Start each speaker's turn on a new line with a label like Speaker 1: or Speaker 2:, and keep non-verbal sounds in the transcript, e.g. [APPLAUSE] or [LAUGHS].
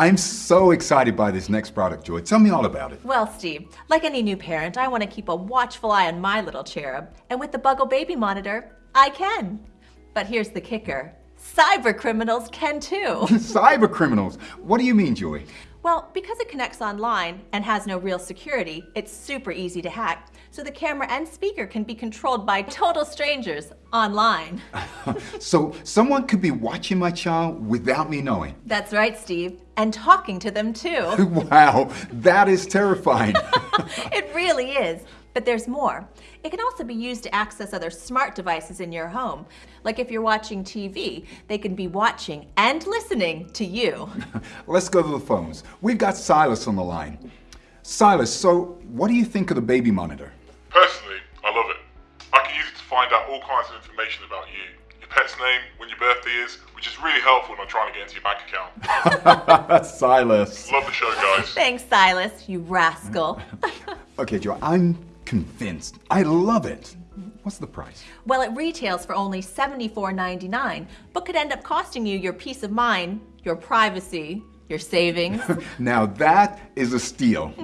Speaker 1: I'm so excited by this next product, Joy. Tell me all about it.
Speaker 2: Well, Steve, like any new parent, I want to keep a watchful eye on my little cherub. And with the Buggle Baby Monitor, I can. But here's the kicker. Cyber criminals can too. [LAUGHS]
Speaker 1: Cyber criminals? What do you mean, Joy?
Speaker 2: Well, because it connects online and has no real security, it's super easy to hack. So the camera and speaker can be controlled by total strangers online. [LAUGHS]
Speaker 1: so someone could be watching my child without me knowing?
Speaker 2: That's right, Steve. And talking to them too. [LAUGHS]
Speaker 1: wow, that is terrifying. [LAUGHS]
Speaker 2: it really is. But there's more. It can also be used to access other smart devices in your home. Like if you're watching TV, they can be watching and listening to you.
Speaker 1: Let's go to the phones. We've got Silas on the line. Silas, so what do you think of the baby monitor?
Speaker 3: Personally, find out all kinds of information about you. Your pet's name, when your birthday is, which is really helpful when I'm trying to get into your bank account. [LAUGHS]
Speaker 1: Silas.
Speaker 3: Love the show, guys.
Speaker 2: Thanks, Silas, you rascal. [LAUGHS]
Speaker 1: okay, Joe, I'm convinced. I love it. What's the price?
Speaker 2: Well, it retails for only $74.99, but could end up costing you your peace of mind, your privacy, your savings. [LAUGHS]
Speaker 1: now that is a steal.